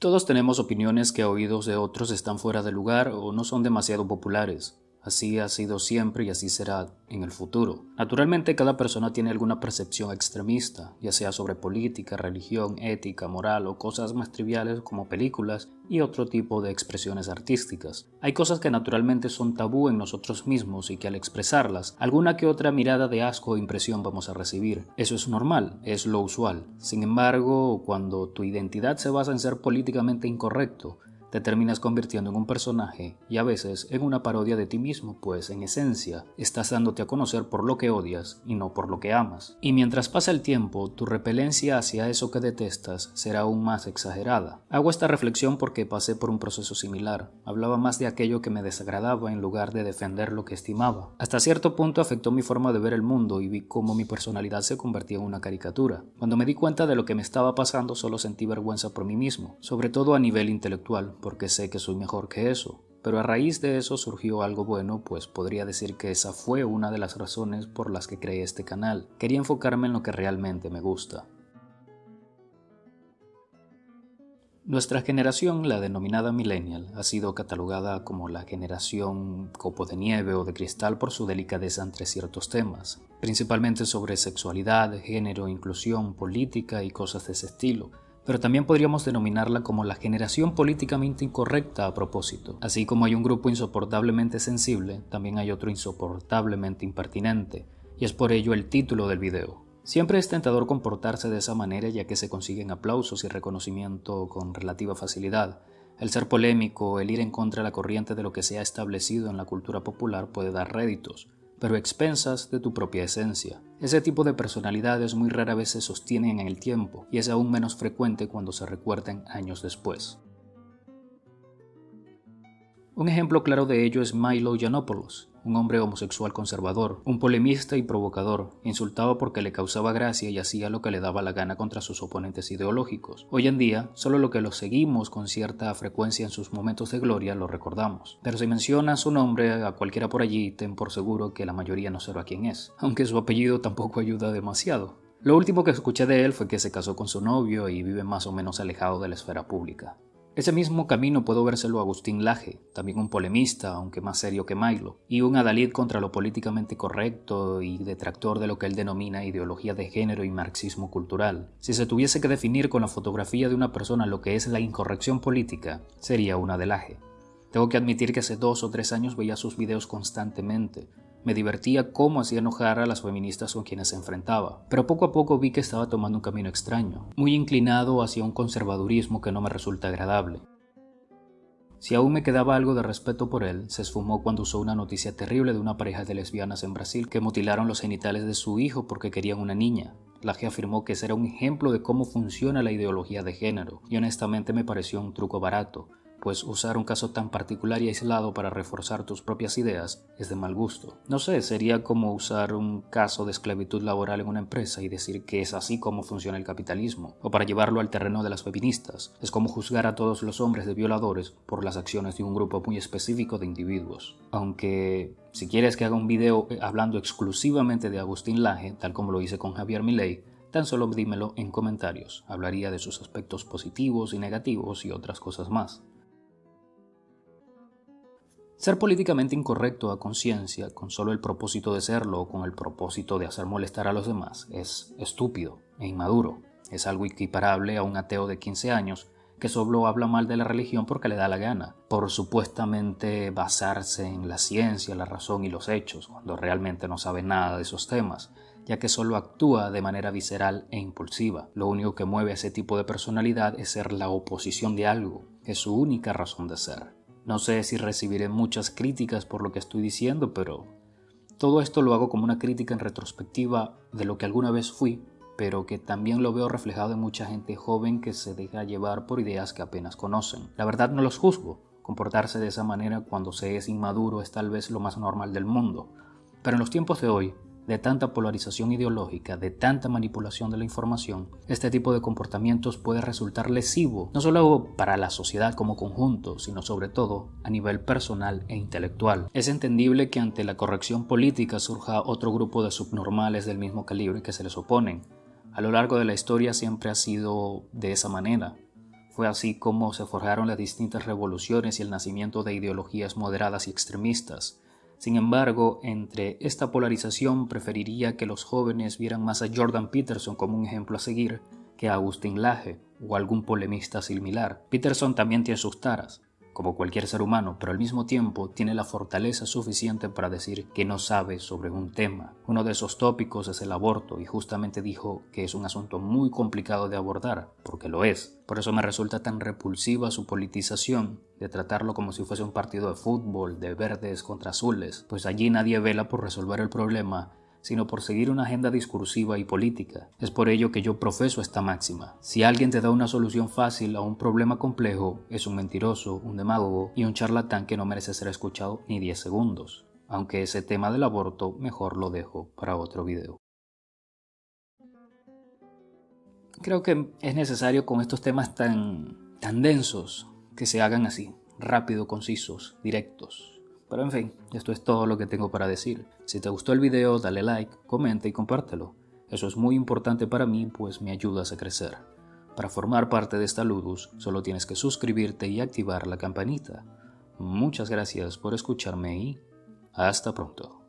Todos tenemos opiniones que a oídos de otros están fuera de lugar o no son demasiado populares. Así ha sido siempre y así será en el futuro. Naturalmente cada persona tiene alguna percepción extremista, ya sea sobre política, religión, ética, moral o cosas más triviales como películas y otro tipo de expresiones artísticas. Hay cosas que naturalmente son tabú en nosotros mismos y que al expresarlas, alguna que otra mirada de asco o impresión vamos a recibir. Eso es normal, es lo usual. Sin embargo, cuando tu identidad se basa en ser políticamente incorrecto, te terminas convirtiendo en un personaje y a veces en una parodia de ti mismo, pues en esencia estás dándote a conocer por lo que odias y no por lo que amas. Y mientras pasa el tiempo, tu repelencia hacia eso que detestas será aún más exagerada. Hago esta reflexión porque pasé por un proceso similar. Hablaba más de aquello que me desagradaba en lugar de defender lo que estimaba. Hasta cierto punto afectó mi forma de ver el mundo y vi cómo mi personalidad se convertía en una caricatura. Cuando me di cuenta de lo que me estaba pasando solo sentí vergüenza por mí mismo, sobre todo a nivel intelectual porque sé que soy mejor que eso. Pero a raíz de eso surgió algo bueno, pues podría decir que esa fue una de las razones por las que creé este canal. Quería enfocarme en lo que realmente me gusta. Nuestra generación, la denominada millennial, ha sido catalogada como la generación copo de nieve o de cristal por su delicadeza entre ciertos temas, principalmente sobre sexualidad, género, inclusión, política y cosas de ese estilo pero también podríamos denominarla como la generación políticamente incorrecta a propósito. Así como hay un grupo insoportablemente sensible, también hay otro insoportablemente impertinente, y es por ello el título del video. Siempre es tentador comportarse de esa manera ya que se consiguen aplausos y reconocimiento con relativa facilidad. El ser polémico, el ir en contra de la corriente de lo que se ha establecido en la cultura popular puede dar réditos, pero expensas de tu propia esencia. Ese tipo de personalidades muy rara vez se sostienen en el tiempo y es aún menos frecuente cuando se recuerdan años después. Un ejemplo claro de ello es Milo Yiannopoulos, un hombre homosexual conservador, un polemista y provocador, insultado porque le causaba gracia y hacía lo que le daba la gana contra sus oponentes ideológicos. Hoy en día, solo lo que lo seguimos con cierta frecuencia en sus momentos de gloria lo recordamos. Pero si menciona su nombre a cualquiera por allí, ten por seguro que la mayoría no sabe quién es, aunque su apellido tampoco ayuda demasiado. Lo último que escuché de él fue que se casó con su novio y vive más o menos alejado de la esfera pública. Ese mismo camino puedo vérselo a Agustín Laje, también un polemista, aunque más serio que Milo, y un adalid contra lo políticamente correcto y detractor de lo que él denomina ideología de género y marxismo cultural. Si se tuviese que definir con la fotografía de una persona lo que es la incorrección política, sería una de Laje. Tengo que admitir que hace dos o tres años veía sus videos constantemente, me divertía cómo hacía enojar a las feministas con quienes se enfrentaba, pero poco a poco vi que estaba tomando un camino extraño, muy inclinado hacia un conservadurismo que no me resulta agradable. Si aún me quedaba algo de respeto por él, se esfumó cuando usó una noticia terrible de una pareja de lesbianas en Brasil que mutilaron los genitales de su hijo porque querían una niña. Laje afirmó que ese era un ejemplo de cómo funciona la ideología de género, y honestamente me pareció un truco barato, pues usar un caso tan particular y aislado para reforzar tus propias ideas es de mal gusto. No sé, sería como usar un caso de esclavitud laboral en una empresa y decir que es así como funciona el capitalismo, o para llevarlo al terreno de las feministas. Es como juzgar a todos los hombres de violadores por las acciones de un grupo muy específico de individuos. Aunque si quieres que haga un video hablando exclusivamente de Agustín Laje, tal como lo hice con Javier Milei, Tan solo dímelo en comentarios, hablaría de sus aspectos positivos y negativos y otras cosas más. Ser políticamente incorrecto a conciencia con solo el propósito de serlo o con el propósito de hacer molestar a los demás es estúpido e inmaduro. Es algo equiparable a un ateo de 15 años que solo habla mal de la religión porque le da la gana, por supuestamente basarse en la ciencia, la razón y los hechos, cuando realmente no sabe nada de esos temas, ya que solo actúa de manera visceral e impulsiva. Lo único que mueve a ese tipo de personalidad es ser la oposición de algo, es su única razón de ser. No sé si recibiré muchas críticas por lo que estoy diciendo, pero todo esto lo hago como una crítica en retrospectiva de lo que alguna vez fui, pero que también lo veo reflejado en mucha gente joven que se deja llevar por ideas que apenas conocen. La verdad no los juzgo, comportarse de esa manera cuando se es inmaduro es tal vez lo más normal del mundo, pero en los tiempos de hoy de tanta polarización ideológica, de tanta manipulación de la información, este tipo de comportamientos puede resultar lesivo, no solo para la sociedad como conjunto, sino sobre todo a nivel personal e intelectual. Es entendible que ante la corrección política surja otro grupo de subnormales del mismo calibre que se les oponen. A lo largo de la historia siempre ha sido de esa manera. Fue así como se forjaron las distintas revoluciones y el nacimiento de ideologías moderadas y extremistas. Sin embargo, entre esta polarización preferiría que los jóvenes vieran más a Jordan Peterson como un ejemplo a seguir que a Agustín Laje o algún polemista similar. Peterson también tiene sus taras, como cualquier ser humano, pero al mismo tiempo tiene la fortaleza suficiente para decir que no sabe sobre un tema. Uno de esos tópicos es el aborto y justamente dijo que es un asunto muy complicado de abordar, porque lo es. Por eso me resulta tan repulsiva su politización de tratarlo como si fuese un partido de fútbol de verdes contra azules, pues allí nadie vela por resolver el problema sino por seguir una agenda discursiva y política. Es por ello que yo profeso esta máxima. Si alguien te da una solución fácil a un problema complejo, es un mentiroso, un demagogo y un charlatán que no merece ser escuchado ni 10 segundos. Aunque ese tema del aborto mejor lo dejo para otro video. Creo que es necesario con estos temas tan, tan densos que se hagan así, rápido, concisos, directos. Pero en fin, esto es todo lo que tengo para decir. Si te gustó el video, dale like, comenta y compártelo. Eso es muy importante para mí, pues me ayudas a crecer. Para formar parte de esta Ludus, solo tienes que suscribirte y activar la campanita. Muchas gracias por escucharme y hasta pronto.